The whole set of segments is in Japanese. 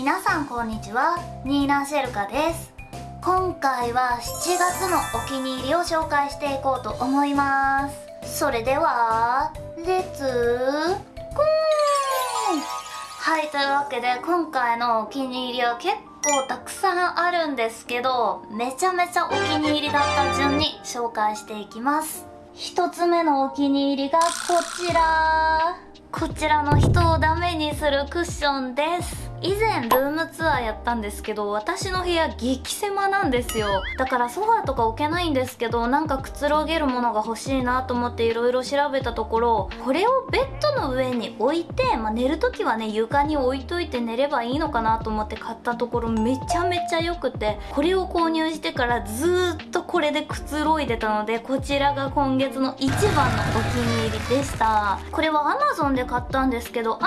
皆さんこんにちは。ニーナ・シェルカです。今回は7月のお気に入りを紹介していこうと思います。それではレッツゴーはいというわけで今回のお気に入りは結構たくさんあるんですけどめちゃめちゃお気に入りだった順に紹介していきます。一つ目のお気に入りがこちら。こちらの人をダメにするクッションです。以前ルームツアーやったんですけど私の部屋激狭なんですよ。だからソファーとか置けないんですけどなんかくつろげるものが欲しいなと思って色々調べたところこれをベッドの上に置いて、まあ、寝る時はね床に置いといて寝ればいいのかなと思って買ったところめちゃめちゃ良くてこれを購入してからずーっとこれでくつろいでたのでこちらが今月の一番のお気に入りでした。これは Amazon で買ったんですけど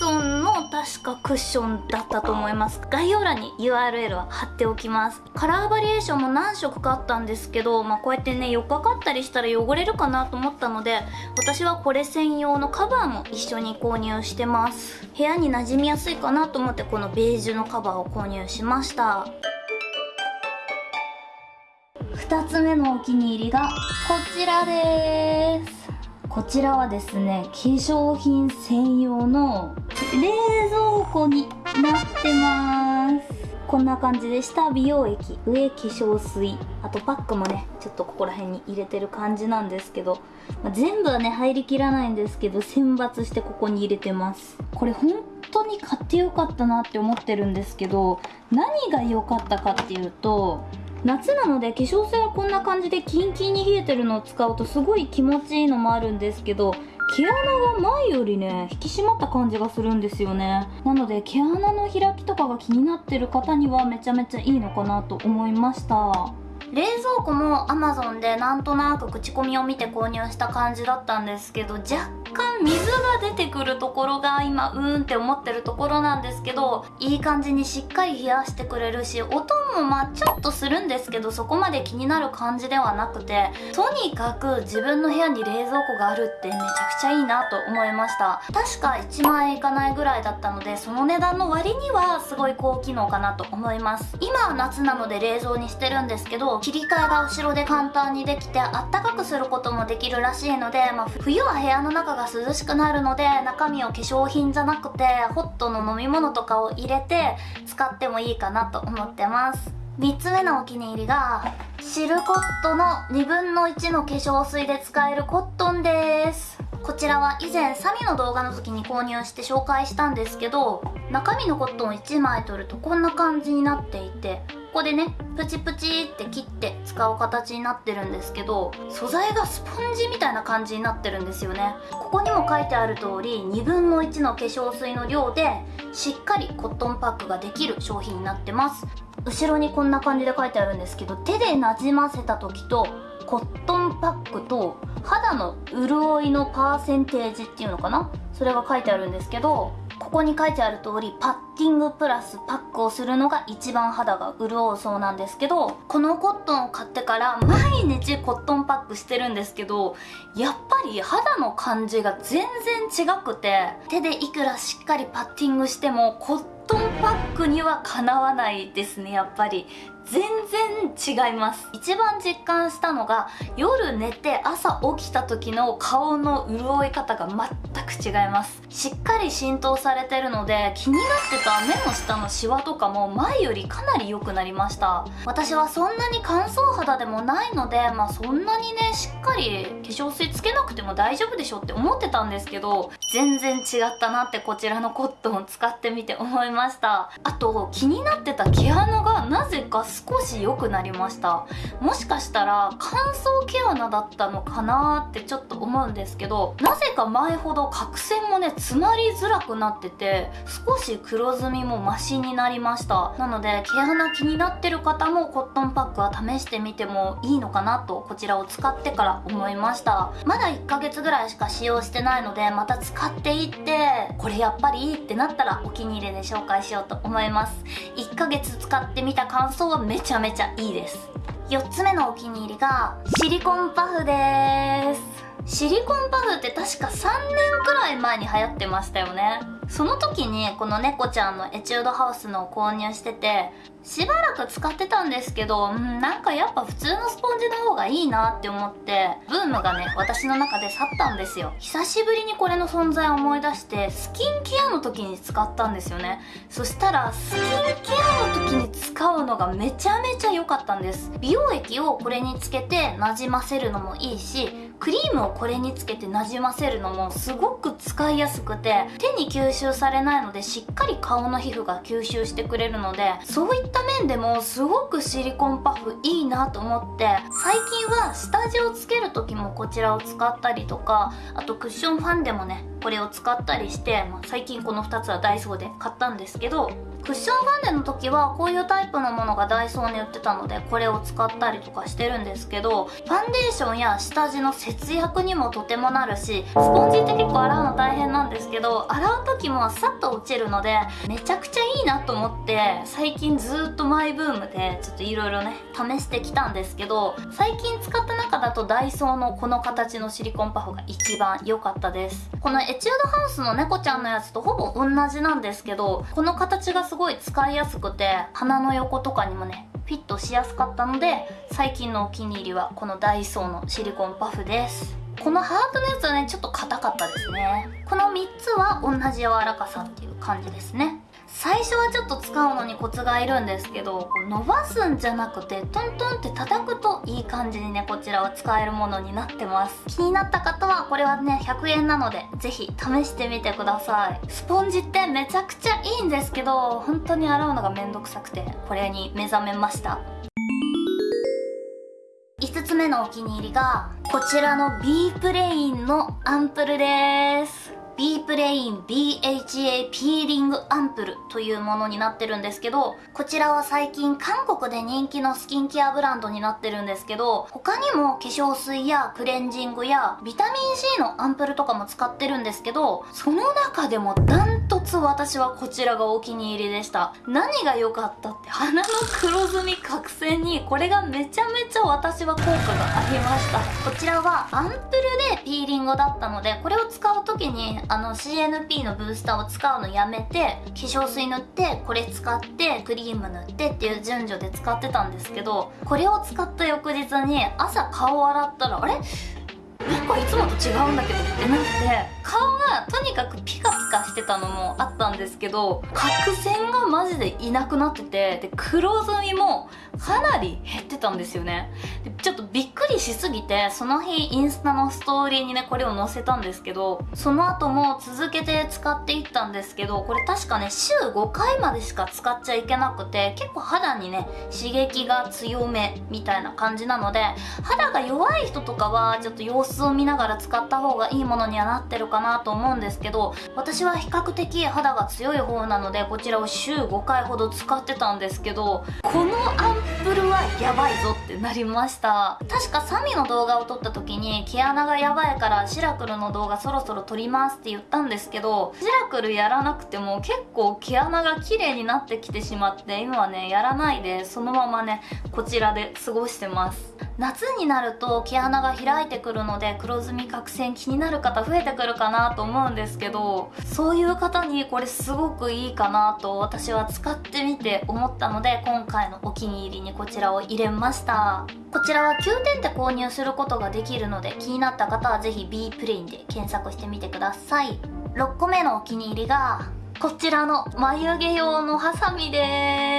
Amazon の確かクッションだったと思います。概要欄に URL は貼っておきます。カラーバリエーションも何色かあったんですけど、まあ、こうやってねよっかかったりしたら汚れるかなと思ったので私はこれ専用のカバーも一緒に購入してます。部屋に馴染みやすいかなと思ってこのベージュのカバーを購入しました。2つ目のお気に入りがこちらですこちらはですね。化粧品専用の冷蔵庫になってます。こんな感じで下美容液上化粧水あとパックもねちょっとここら辺に入れてる感じなんですけど、まあ、全部はね入りきらないんですけど選抜してここに入れてます。これ本当に買ってよかったなって思ってるんですけど何が良かったかっていうと夏なので化粧水はこんな感じでキンキンに冷えてるのを使うとすごい気持ちいいのもあるんですけど毛穴が前よりね引き締まった感じがするんですよね。なので毛穴の開きとかが気になってる方にはめちゃめちゃいいのかなと思いました。冷蔵庫も Amazon でなんとなく口コミを見て購入した感じだったんですけど若干水が出てくるところが今うーんって思ってるところなんですけどいい感じにしっかり冷やしてくれるし音もまあちょっとするんですけどそこまで気になる感じではなくてとにかく自分の部屋に冷蔵庫があるってめちゃくちゃいいなと思いました。確か1万円いかないぐらいだったのでその値段の割にはすごい高機能かなと思います。今は夏なので冷蔵にしてるんですけど切り替えが後ろで簡単にできてあったかくすることもできるらしいので、まあ、冬は部屋の中が涼しくなるので中身を化粧品じゃなくてホットの飲み物とかを入れて使ってもいいかなと思ってます。3つ目のお気に入りがシルコットの2分の1の化粧水で使えるコットンです。こちらは以前サミの動画の時に購入して紹介したんですけど中身のコットン1枚取るとこんな感じになっていてここでねプチプチって切って使う形になってるんですけど素材がスポンジみたいな感じになってるんですよね。ここにも書いてある通り2分の1の化粧水の量でしっかりコットンパックができる商品になってます。後ろにこんな感じで書いてあるんですけど手でなじませた時とコットンパックと肌の潤いのパーセンテージっていうのかな？それが書いてあるんですけどここに書いてある通りパッティングプラスパックをするのが一番肌が潤うそうなんですけどこのコットンを買ってから毎日コットンパックしてるんですけどやっぱり肌の感じが全然違くて手でいくらしっかりパッティングしてもコットンパックにはかなわないですねやっぱり。全然違います。一番実感したのが夜寝て朝起きた時の顔の潤い方が全く違います。しっかり浸透されてるので気になってた目の下のシワとかも前よりかなり良くなりました。私はそんなに乾燥肌でもないのでまあそんなにねしっかり化粧水つけなくても大丈夫でしょって思ってたんですけど全然違ったなってこちらのコットンを使ってみて思いました。あと気になってた毛穴がなぜか少し良くなりました。もしかしたら乾燥毛穴だったのかなってちょっと思うんですけどなぜか前ほど角栓もね詰まりづらくなってて少し黒ずみもマシになりました。なので毛穴気になってる方もコットンパックは試してみてもいいのかなとこちらを使ってから思いました。まだ1ヶ月ぐらいしか使用してないのでまた使っていってこれやっぱりいいってなったらお気に入りで紹介しようと思います。1ヶ月使ってみた感想はめちゃめちゃいいです。4つ目のお気に入りがシリコンパフです。シリコンパフって確か3年くらい前に流行ってましたよね。その時にこの猫ちゃんのエチュードハウスのを購入しててしばらく使ってたんですけど、うん、なんかやっぱ普通のスポンジの方がいいなって思ってブームがね私の中で去ったんですよ。久しぶりにこれの存在を思い出してスキンケアの時に使ったんですよね。そしたらスキンケアの時に使のがめちゃめちゃ良かったんです。美容液をこれにつけてなじませるのもいいしクリームをこれにつけてなじませるのもすごく使いやすくて手に吸収されないのでしっかり顔の皮膚が吸収してくれるのでそういった面でもすごくシリコンパフいいなと思って最近は下地をつける時もこちらを使ったりとかあとクッションファンデもねこれを使ったりして、まあ、最近この2つはダイソーで買ったんですけどクッションファンデの時はこういうタイプのものがダイソーに売ってたのでこれを使ったりとかしてるんですけどファンデーションや下地の節約にもとてもなるしスポンジって結構洗うの大変なんですけど洗う時もさっと落ちるのでめちゃくちゃいいなと思って最近ずっとマイブームでちょっといろいろね試してきたんですけど最近使った中だとダイソーのこの形のシリコンパフが一番良かったです。このエチュードハウスの猫ちゃんのやつとほぼ同じなんですけどこの形がすごい使いやすくて鼻の横とかにもねフィットしやすかったので最近のお気に入りはこのダイソーのシリコンパフです。このハートのやつはねちょっと硬かったですね。この3つは同じ柔らかさっていう感じですね。最初はちょっと使うのにコツがいるんですけど伸ばすんじゃなくてトントンって叩くといい感じにねこちらは使えるものになってます。気になった方はこれはね100円なのでぜひ試してみてください。スポンジってめちゃくちゃいいんですけど本当に洗うのがめんどくさくてこれに目覚めました。目のお気に入りがこちらの B プレインのアンプルです。B プレイン BHA ピーリングアンプルというものになってるんですけどこちらは最近韓国で人気のスキンケアブランドになってるんですけど他にも化粧水やクレンジングやビタミン C のアンプルとかも使ってるんですけどその中でもダントツ私はこちらがお気に入りでした。何が良かったって鼻の黒ずみ角栓にこれがめちゃめちゃ私は効果がありました。こちらはアンプルでピーリングだったのでこれを使う時にあの CNP のブースターを使うのやめて化粧水塗ってこれ使ってクリーム塗ってっていう順序で使ってたんですけどこれを使った翌日に朝顔を洗ったらあれ？なんかいつもと違うんだけどってなって顔がとにかくピカピカしてたのもあったんですけど角栓がマジでいなくなっててで黒ずみもかなり減ってたんですよね。でちょっとびっくりしすぎてその日インスタのストーリーにねこれを載せたんですけどその後も続けて使っていったんですけどこれ確かね週5回までしか使っちゃいけなくて結構肌にね刺激が強めみたいな感じなので肌が弱い人とかはちょっと様子を見見ながら使った方がいいものにはなってるかなと思うんですけど私は比較的肌が強い方なのでこちらを週5回ほど使ってたんですけどこのアンプルはやばいぞってなりました。確かサミの動画を撮った時に毛穴がやばいからシラクルの動画そろそろ撮りますって言ったんですけどシラクルやらなくても結構毛穴が綺麗になってきてしまって今はねやらないでそのままねこちらで過ごしてます。夏になると毛穴が開いてくるので黒ずみ角栓気になる方増えてくるかなと思うんですけどそういう方にこれすごくいいかなと私は使ってみて思ったので今回のお気に入りにこちらを入れました。こちらは9点で購入することができるので気になった方はぜひ B プレインで検索してみてください。6個目のお気に入りがこちらの眉毛用のハサミです。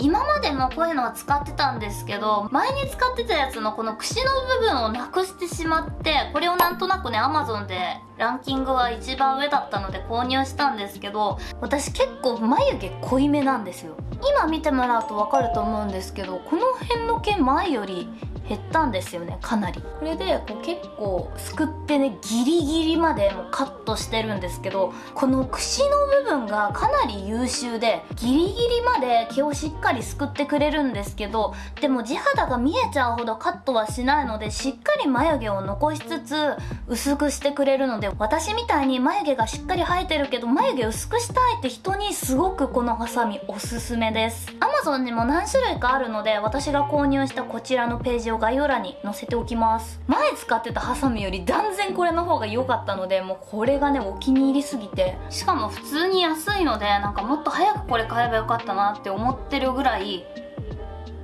今までもこういうのは使ってたんですけど前に使ってたやつのこの櫛の部分をなくしてしまってこれをなんとなくね Amazon でランキングは一番上だったので購入したんですけど私結構眉毛濃いめなんですよ。今見てもらうと分かると思うんですけどこの辺の毛前より減ったんですよねかなり。これでこう結構すくってねギリギリまでもカットしてるんですけどこの櫛の部分がかなり優秀でギリギリまで毛をしっかりすくってくれるんですけどでも地肌が見えちゃうほどカットはしないのでしっかり眉毛を残しつつ薄くしてくれるので私みたいに眉毛がしっかり生えてるけど眉毛薄くしたいって人にすごくこのハサミおすすめです。Amazon にも何種類かあるので私が購入したこちらのページを概要欄に載せておきます。前使ってたハサミより断然これの方が良かったのでもうこれがねお気に入りすぎて。しかも普通に安いのでなんかもっと早くこれ買えばよかったなって思ってるぐらい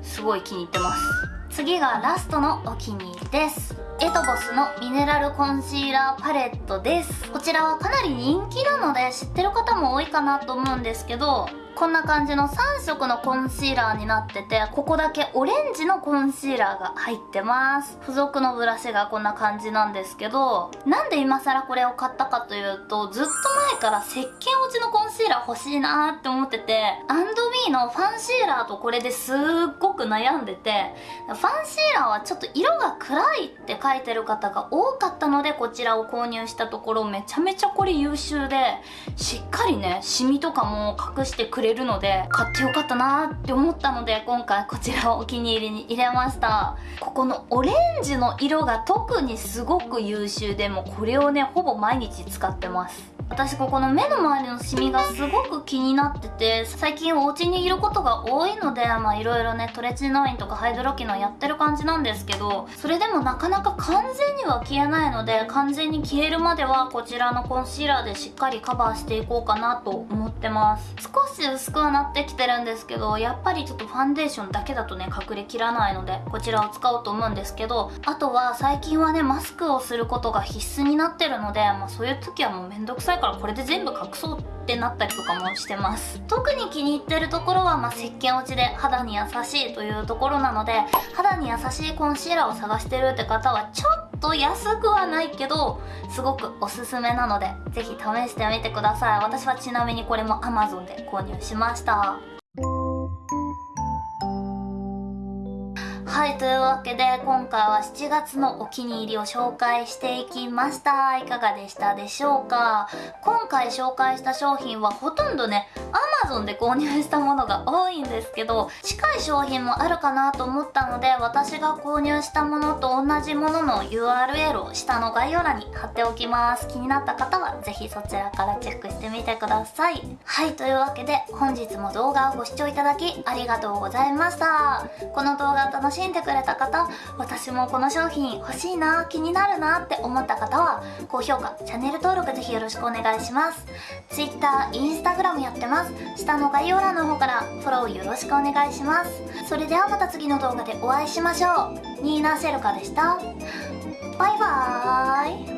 すごい気に入ってます。次がラストのお気に入りです。エトボスのミネラルコンシーラーパレットです。こちらはかなり人気なので知ってる方も多いかなと思うんですけどこんな感じの3色のコンシーラーになっててここだけオレンジのコンシーラーが入ってます。付属のブラシがこんな感じなんですけどなんで今更これを買ったかというとずっと前から石鹸落ちのコンシーラー欲しいなーって思っててアンドビーのファンシーラーとこれですっごく悩んでてファンシーラーはちょっと色が暗いって書いてる方が多かったのでこちらを購入したところめちゃめちゃこれ優秀でしっかりねシミとかも隠してくれるので買ってよかったなって思ったので今回こちらをお気に入りに入れました。ここのオレンジの色が特にすごく優秀でもこれをねほぼ毎日使ってます。私ここの目の周りのシミがすごく気になってて最近お家にいることが多いのでまあいろいろねトレチノインとかハイドロキノンやってる感じなんですけどそれでもなかなか完全には消えないので完全に消えるまではこちらのコンシーラーでしっかりカバーしていこうかなと思ってます。少し薄くはなってきてるんですけどやっぱりちょっとファンデーションだけだとね隠れきらないのでこちらを使おうと思うんですけどあとは最近はねマスクをすることが必須になってるので、まあ、そういう時はもうめんどくさいからこれで全部隠そうってなったりとかもしてます。特に気に入ってるところは、まあ、石鹸落ちで肌に優しいというところなので肌に優しいコンシーラーを探してるって方はちょっと安くはないけどすごくおすすめなのでぜひ試してみてください。私はちなみにこれも Amazon で購入しました。はいというわけで今回は7月のお気に入りを紹介していきました。いかがでしたでしょうか？今回紹介した商品はほとんどね Amazon で購入したものが多いんですけど近い商品もあるかなと思ったので私が購入したものと同じものの URL を下の概要欄に貼っておきます。気になった方は是非そちらからチェックしてみてください。はいというわけで本日も動画をご視聴いただきありがとうございました。この動画楽しんでくれた方私もこの商品欲しいな気になるなって思った方は高評価チャンネル登録ぜひよろしくお願いします。Twitter、Instagram やってます。下の概要欄の方からフォローよろしくお願いします。それではまた次の動画でお会いしましょう。ニーナ・シェルカでした。バイバーイ。